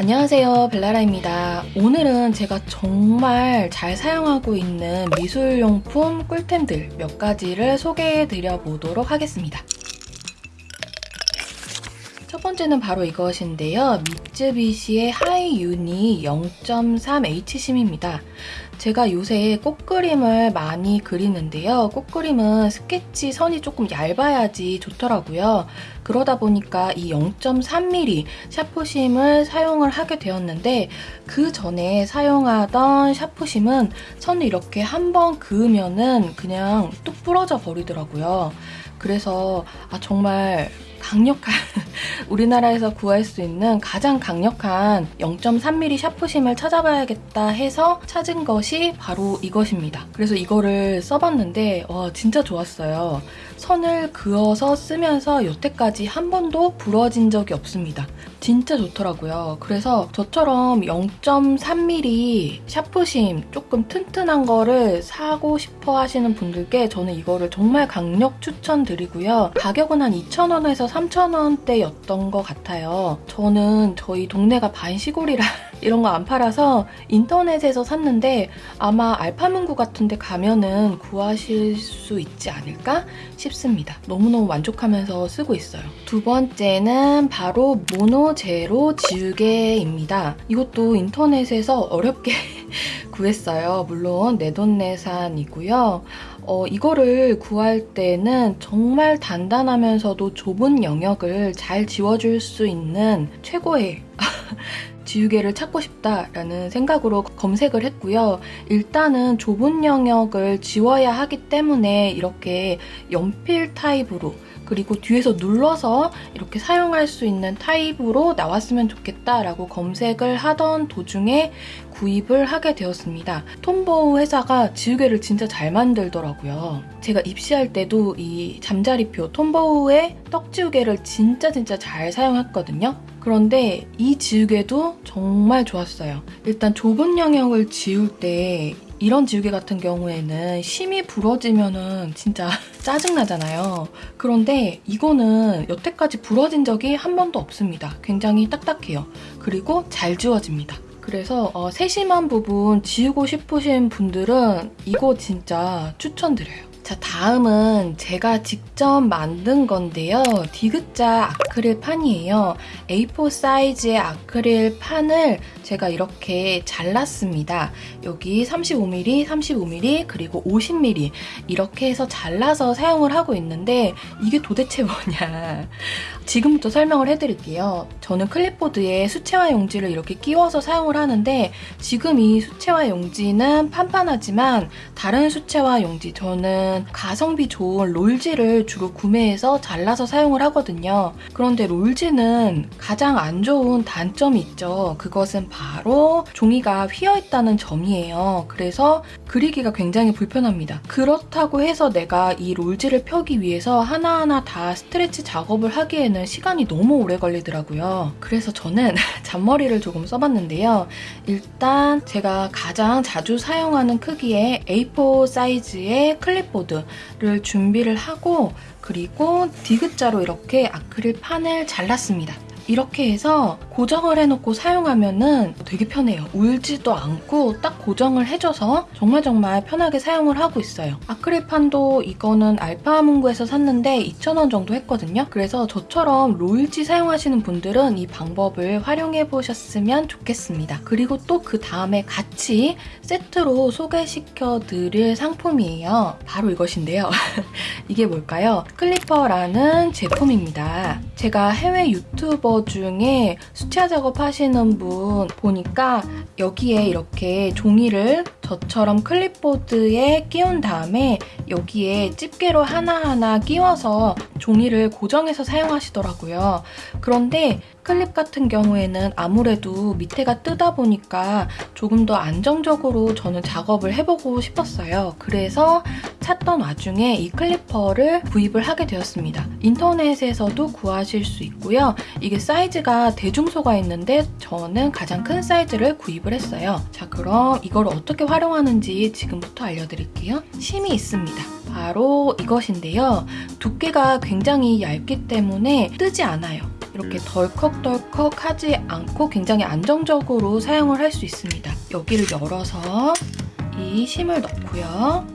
안녕하세요 벨라라입니다. 오늘은 제가 정말 잘 사용하고 있는 미술용품 꿀템들 몇 가지를 소개해 드려 보도록 하겠습니다. 첫 번째는 바로 이것인데요. 미쯔비시의 하이유니 0.3H심입니다. 제가 요새 꽃그림을 많이 그리는데요. 꽃그림은 스케치 선이 조금 얇아야지 좋더라고요. 그러다 보니까 이 0.3mm 샤프심을 사용을 하게 되었는데 그 전에 사용하던 샤프심은 선을 이렇게 한 번 그으면은 그냥 뚝 부러져 버리더라고요. 그래서 아 정말 강력한 우리나라에서 구할 수 있는 가장 강력한 0.3mm 샤프심을 찾아봐야겠다 해서 찾은 것이 바로 이것입니다. 그래서 이거를 써봤는데 와 진짜 좋았어요. 선을 그어서 쓰면서 여태까지 한 번도 부러진 적이 없습니다. 진짜 좋더라고요. 그래서 저처럼 0.3mm 샤프심 조금 튼튼한 거를 사고 싶어 하시는 분들께 저는 이거를 정말 강력 추천드리고요. 가격은 한 2,000원에서 3,000원대였던 것 같아요. 저는 저희 동네가 반시골이라 이런 거 안 팔아서 인터넷에서 샀는데 아마 알파문구 같은 데 가면은 구하실 수 있지 않을까 싶습니다. 너무너무 만족하면서 쓰고 있어요. 두 번째는 바로 모노 제로 지우개입니다. 이것도 인터넷에서 어렵게 구했어요. 물론 내돈내산이고요. 어, 이거를 구할 때는 정말 단단하면서도 좁은 영역을 잘 지워줄 수 있는 최고의 지우개를 찾고 싶다라는 생각으로 검색을 했고요. 일단은 좁은 영역을 지워야 하기 때문에 이렇게 연필 타입으로 그리고 뒤에서 눌러서 이렇게 사용할 수 있는 타입으로 나왔으면 좋겠다라고 검색을 하던 도중에 구입을 하게 되었습니다. 톰보우 회사가 지우개를 진짜 잘 만들더라고요. 제가 입시할 때도 이 잠자리표 톰보우의 떡지우개를 진짜 진짜 잘 사용했거든요. 그런데 이 지우개도 정말 좋았어요. 일단 좁은 영역을 지울 때 이런 지우개 같은 경우에는 심이 부러지면은 진짜 짜증나잖아요. 그런데 이거는 여태까지 부러진 적이 한 번도 없습니다. 굉장히 딱딱해요. 그리고 잘 지워집니다. 그래서 어, 세심한 부분 지우고 싶으신 분들은 이거 진짜 추천드려요. 자 다음은 제가 직접 만든 건데요. 디귿자 아크릴 판이에요. A4 사이즈의 아크릴 판을 제가 이렇게 잘랐습니다. 여기 35mm, 35mm, 그리고 50mm 이렇게 해서 잘라서 사용을 하고 있는데 이게 도대체 뭐냐 지금부터 설명을 해드릴게요. 저는 클립보드에 수채화 용지를 이렇게 끼워서 사용을 하는데 지금 이 수채화 용지는 판판하지만 다른 수채화 용지 저는 가성비 좋은 롤지를 주로 구매해서 잘라서 사용을 하거든요. 그런데 롤지는 가장 안 좋은 단점이 있죠. 그것은 바로 종이가 휘어있다는 점이에요. 그래서 그리기가 굉장히 불편합니다. 그렇다고 해서 내가 이 롤지를 펴기 위해서 하나하나 다 스트레치 작업을 하기에는 시간이 너무 오래 걸리더라고요. 그래서 저는 잔머리를 조금 써봤는데요. 일단 제가 가장 자주 사용하는 크기의 A4 사이즈의 클립보드 키보드를 준비를 하고 그리고 디귿자로 이렇게 아크릴 판을 잘랐습니다. 이렇게 해서 고정을 해놓고 사용하면 되게 편해요. 울지도 않고 딱 고정을 해줘서 정말 정말 편하게 사용을 하고 있어요. 아크릴판도 이거는 알파문구에서 샀는데 2,000원 정도 했거든요. 그래서 저처럼 롤지 사용하시는 분들은 이 방법을 활용해보셨으면 좋겠습니다. 그리고 또 그 다음에 같이 세트로 소개시켜드릴 상품이에요. 바로 이것인데요. 이게 뭘까요? 클리퍼라는 제품입니다. 제가 해외 유튜버 중에 수채화 작업 하시는 분 보니까 여기에 이렇게 종이를 저처럼 클립보드에 끼운 다음에 여기에 집게로 하나하나 끼워서 종이를 고정해서 사용하시더라고요. 그런데 클립 같은 경우에는 아무래도 밑에가 뜨다 보니까 조금 더 안정적으로 저는 작업을 해보고 싶었어요. 그래서 찾던 와중에 이 클리퍼를 구입을 하게 되었습니다. 인터넷에서도 구하실 수 있고요. 이게 사이즈가 대중소가 있는데 저는 가장 큰 사이즈를 구입을 했어요. 자 그럼 이걸 어떻게 활용 하는지 지금부터 알려드릴게요. 심이 있습니다. 바로 이것인데요. 두께가 굉장히 얇기 때문에 뜨지 않아요. 이렇게 덜컥덜컥 하지 않고 굉장히 안정적으로 사용을 할 수 있습니다. 여기를 열어서 이 심을 넣고요.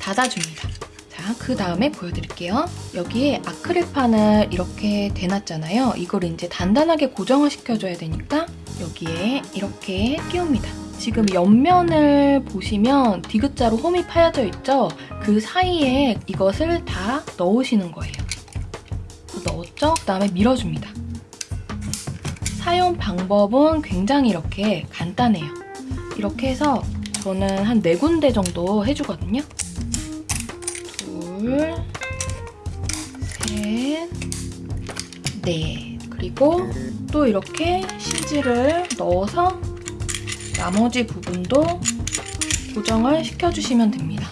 닫아줍니다. 자, 그 다음에 보여드릴게요. 여기에 아크릴판을 이렇게 대놨잖아요. 이걸 이제 단단하게 고정을 시켜줘야 되니까 여기에 이렇게 끼웁니다. 지금 옆면을 보시면 디귿자로 홈이 파여져 있죠? 그 사이에 이것을 다 넣으시는 거예요. 넣었죠? 그 다음에 밀어줍니다. 사용 방법은 굉장히 이렇게 간단해요. 이렇게 해서 저는 한네 군데 정도 해주거든요. 둘, 셋, 넷. 그리고 또 이렇게 CG를 넣어서 나머지 부분도 고정을 시켜주시면 됩니다.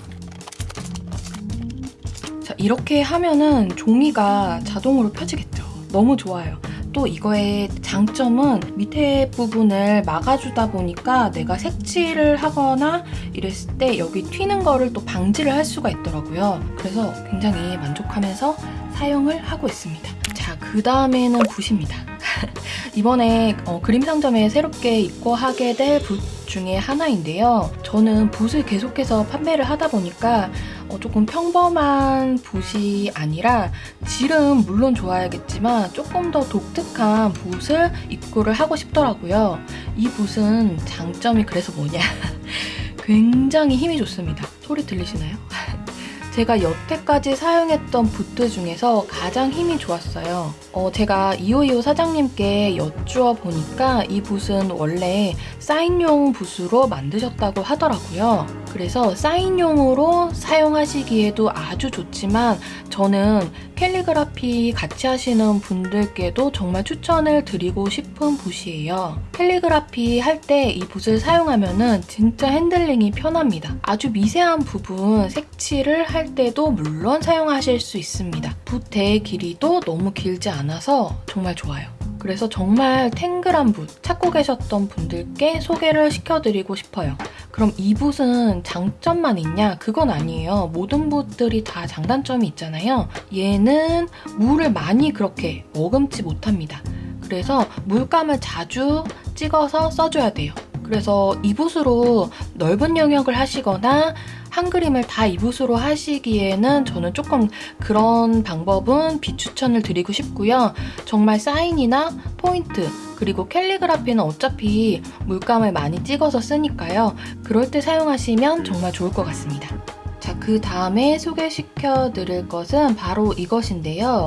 자, 이렇게 하면은 종이가 자동으로 펴지겠죠. 너무 좋아요. 또 이거의 장점은 밑에 부분을 막아주다 보니까 내가 색칠을 하거나 이랬을 때 여기 튀는 거를 또 방지를 할 수가 있더라고요. 그래서 굉장히 만족하면서 사용을 하고 있습니다. 자, 그 다음에는 붓입니다. 이번에 어, 그림 상점에 새롭게 입고하게 될 붓 중에 하나인데요. 저는 붓을 계속해서 판매를 하다 보니까 어, 조금 평범한 붓이 아니라 질은 물론 좋아야겠지만 조금 더 독특한 붓을 입고를 하고 싶더라고요. 이 붓은 장점이 그래서 뭐냐? 굉장히 힘이 좋습니다. 소리 들리시나요? 제가 여태까지 사용했던 붓들 중에서 가장 힘이 좋았어요. 어, 제가 이오이오 사장님께 여쭈어 보니까 이 붓은 원래 사인용 붓으로 만드셨다고 하더라고요. 그래서 사인용으로 사용하시기에도 아주 좋지만 저는 캘리그라피 같이 하시는 분들께도 정말 추천을 드리고 싶은 붓이에요. 캘리그라피 할 때 이 붓을 사용하면 진짜 핸들링이 편합니다. 아주 미세한 부분 색칠을 할 때도 물론 사용하실 수 있습니다. 붓의 길이도 너무 길지 않아서 정말 좋아요. 그래서 정말 탱글한 붓 찾고 계셨던 분들께 소개를 시켜드리고 싶어요. 그럼 이 붓은 장점만 있냐? 그건 아니에요. 모든 붓들이 다 장단점이 있잖아요. 얘는 물을 많이 그렇게 머금지 못합니다. 그래서 물감을 자주 찍어서 써줘야 돼요. 그래서 이 붓으로 넓은 영역을 하시거나 한 그림을 다 이 붓으로 하시기에는 저는 조금 그런 방법은 비추천을 드리고 싶고요. 정말 사인이나 포인트 그리고 캘리그라피는 어차피 물감을 많이 찍어서 쓰니까요. 그럴 때 사용하시면 정말 좋을 것 같습니다. 자, 그 다음에 소개시켜 드릴 것은 바로 이것인데요.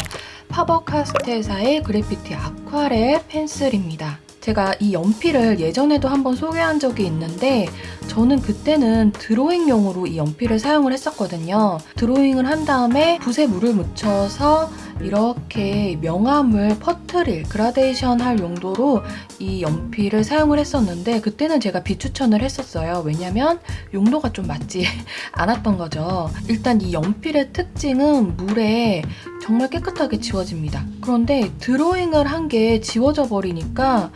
파버카스텔사의 그래피티 아쿠아렐 펜슬입니다. 제가 이 연필을 예전에도 한번 소개한 적이 있는데 저는 그때는 드로잉용으로 이 연필을 사용을 했었거든요. 드로잉을 한 다음에 붓에 물을 묻혀서 이렇게 명암을 퍼트릴, 그라데이션 할 용도로 이 연필을 사용을 했었는데 그때는 제가 비추천을 했었어요. 왜냐면 용도가 좀 맞지 않았던 거죠. 일단 이 연필의 특징은 물에 정말 깨끗하게 지워집니다. 그런데 드로잉을 한 게 지워져 버리니까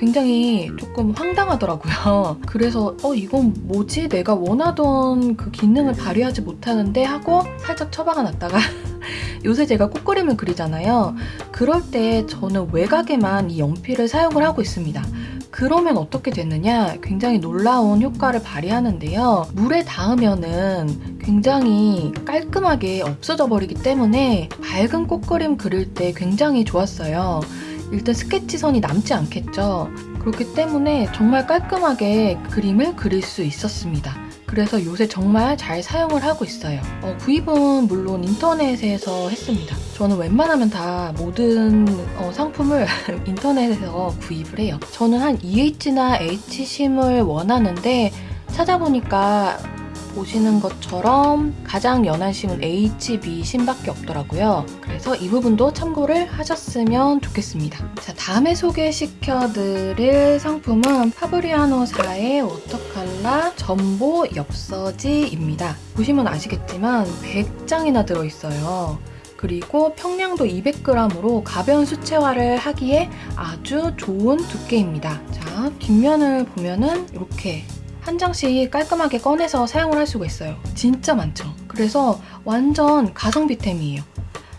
굉장히 조금 황당하더라고요. 그래서 어 이건 뭐지? 내가 원하던 그 기능을 발휘하지 못하는데 하고 살짝 처박아 놨다가 요새 제가 꽃그림을 그리잖아요. 그럴 때 저는 외곽에만 이 연필을 사용을 하고 있습니다. 그러면 어떻게 되느냐? 굉장히 놀라운 효과를 발휘하는데요. 물에 닿으면은 굉장히 깔끔하게 없어져 버리기 때문에 밝은 꽃그림 그릴 때 굉장히 좋았어요. 일단 스케치선이 남지 않겠죠. 그렇기 때문에 정말 깔끔하게 그림을 그릴 수 있었습니다. 그래서 요새 정말 잘 사용을 하고 있어요. 어, 구입은 물론 인터넷에서 했습니다. 저는 웬만하면 다 모든 어, 상품을 인터넷에서 구입을 해요. 저는 한 EH나 H심을 원하는데 찾아보니까 보시는 것처럼 가장 연한 심은 HB 심밖에 없더라고요. 그래서 이 부분도 참고를 하셨으면 좋겠습니다. 자, 다음에 소개시켜드릴 상품은 파브리아노사의 워터칼라 전보 엽서지입니다. 보시면 아시겠지만 100장이나 들어있어요. 그리고 평량도 200g으로 가벼운 수채화를 하기에 아주 좋은 두께입니다. 자, 뒷면을 보면은 이렇게 한 장씩 깔끔하게 꺼내서 사용을 할 수가 있어요. 진짜 많죠. 그래서 완전 가성비템이에요.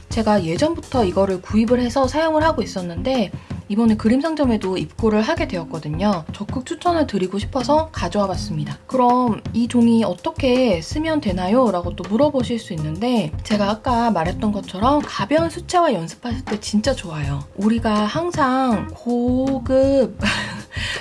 제가 예전부터 이거를 구입을 해서 사용을 하고 있었는데 이번에 그림 상점에도 입고를 하게 되었거든요. 적극 추천을 드리고 싶어서 가져와 봤습니다. 그럼 이 종이 어떻게 쓰면 되나요? 라고 또 물어보실 수 있는데 제가 아까 말했던 것처럼 가벼운 수채화 연습하실 때 진짜 좋아요. 우리가 항상 고급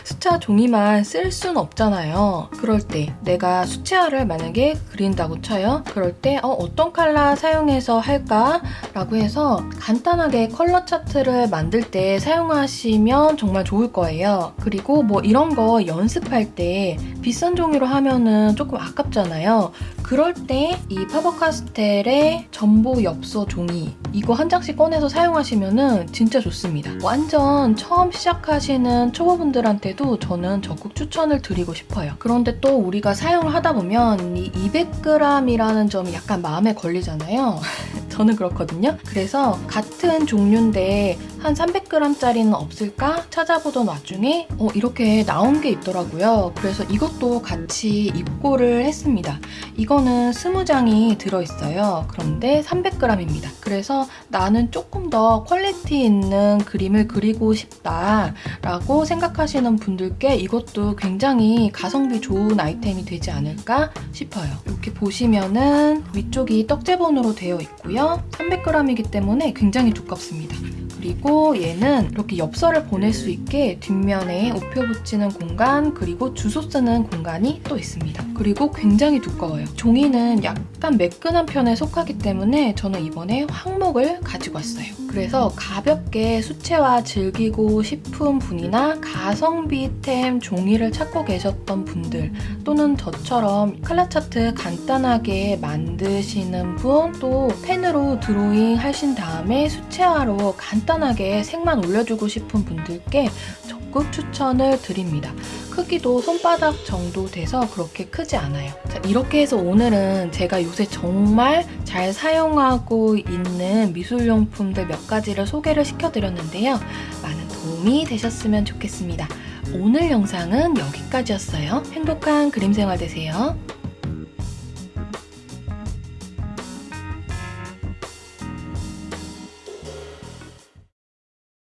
수채화 종이만 쓸 순 없잖아요. 그럴 때 내가 수채화를 만약에 그린다고 쳐요. 그럴 때 어, 어떤 컬러 사용해서 할까 라고 해서 간단하게 컬러 차트를 만들 때 사용하시면 정말 좋을 거예요. 그리고 뭐 이런 거 연습할 때 비싼 종이로 하면은 조금 아깝잖아요. 그럴 때 이 파버카스텔의 전보 엽서 종이 이거 한 장씩 꺼내서 사용하시면 진짜 좋습니다. 완전 처음 시작하시는 초보분들한테도 저는 적극 추천을 드리고 싶어요. 그런데 또 우리가 사용을 하다 보면 이 200g이라는 점이 약간 마음에 걸리잖아요. 저는 그렇거든요. 그래서 같은 종류인데 한 300g짜리는 없을까 찾아보던 와중에 어, 이렇게 나온 게 있더라고요. 그래서 이것도 같이 입고를 했습니다. 이 거는 20장이 들어있어요. 그런데 300g입니다. 그래서 나는 조금 더 퀄리티 있는 그림을 그리고 싶다라고 생각하시는 분들께 이것도 굉장히 가성비 좋은 아이템이 되지 않을까 싶어요. 이렇게 보시면은 위쪽이 떡제본으로 되어 있고요. 300g이기 때문에 굉장히 두껍습니다. 그리고 얘는 이렇게 엽서를 보낼 수 있게 뒷면에 우표 붙이는 공간 그리고 주소 쓰는 공간이 또 있습니다. 그리고 굉장히 두꺼워요. 종이는 약간 매끈한 편에 속하기 때문에 저는 이번에 황목을 가지고 왔어요. 그래서 가볍게 수채화 즐기고 싶은 분이나 가성비템 종이를 찾고 계셨던 분들 또는 저처럼 컬러 차트 간단하게 만드시는 분 또 펜으로 드로잉 하신 다음에 수채화로 간단하게 색만 올려주고 싶은 분들께 적극 추천을 드립니다. 크기도 손바닥 정도 돼서 그렇게 크지 않아요. 자, 이렇게 해서 오늘은 제가 요새 정말 잘 사용하고 있는 미술용품들 몇 가지를 소개를 시켜드렸는데요. 많은 도움이 되셨으면 좋겠습니다. 오늘 영상은 여기까지였어요. 행복한 그림 생활 되세요.